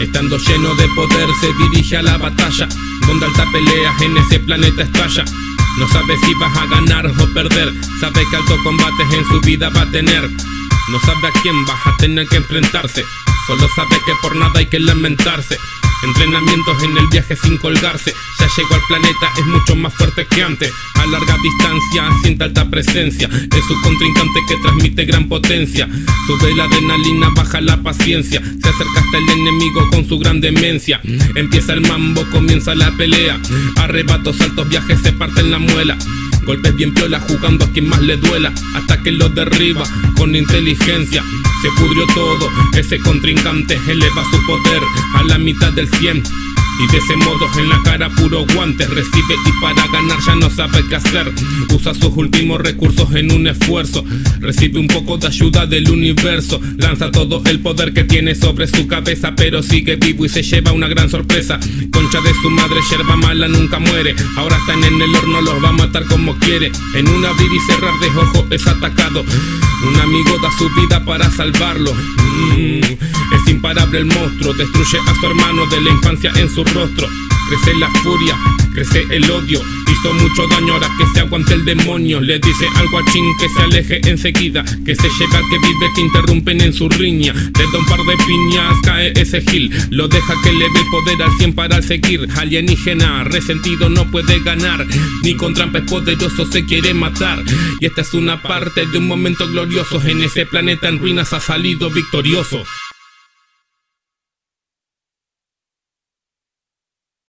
Estando lleno de poder se dirige a la batalla. Donde alta peleas en ese planeta estalla. No sabe si vas a ganar o perder. Sabe que alto combates en su vida va a tener. No sabe a quién vas a tener que enfrentarse. Solo sabe que por nada hay que lamentarse Entrenamientos en el viaje sin colgarse. Ya llegó al planeta, es mucho más fuerte que antes. A larga distancia, siente alta presencia. Es su contrincante que transmite gran potencia. Sube la adrenalina, baja la paciencia. Se acerca hasta el enemigo con su gran demencia. Empieza el mambo, comienza la pelea. Arrebatos, altos viajes, se parten la muela. Golpes bien piola jugando a quien más le duela. Hasta que lo derriba con inteligencia Se pudrió todo, ese contrincante eleva su poder a la mitad del 100 y de ese modo en la cara puro guante Recibe y para ganar ya no sabe qué hacer. Usa sus últimos recursos en un esfuerzo Recibe un poco de ayuda del universo. Lanza todo el poder que tiene sobre su cabeza Pero sigue vivo y se lleva una gran sorpresa. Concha de su madre, yerba mala nunca muere. Ahora están en el horno, los va a matar como quiere. En un abrir y cerrar de ojo es atacado. Un amigo da su vida para salvarlo. Mm, imparable el monstruo, destruye a su hermano de la infancia en su rostro. Crece la furia, crece el odio. Hizo mucho daño ahora que se aguante el demonio. Le dice al guachín que se aleje enseguida. Que se lleva que vive que interrumpen en su riña. Le da un par de piñas, cae ese gil. Lo deja que le dé poder al 100 para seguir. Alienígena, resentido no puede ganar. Ni con trampes poderosos se quiere matar. Y esta es una parte de un momento glorioso. En ese planeta en ruinas ha salido victorioso.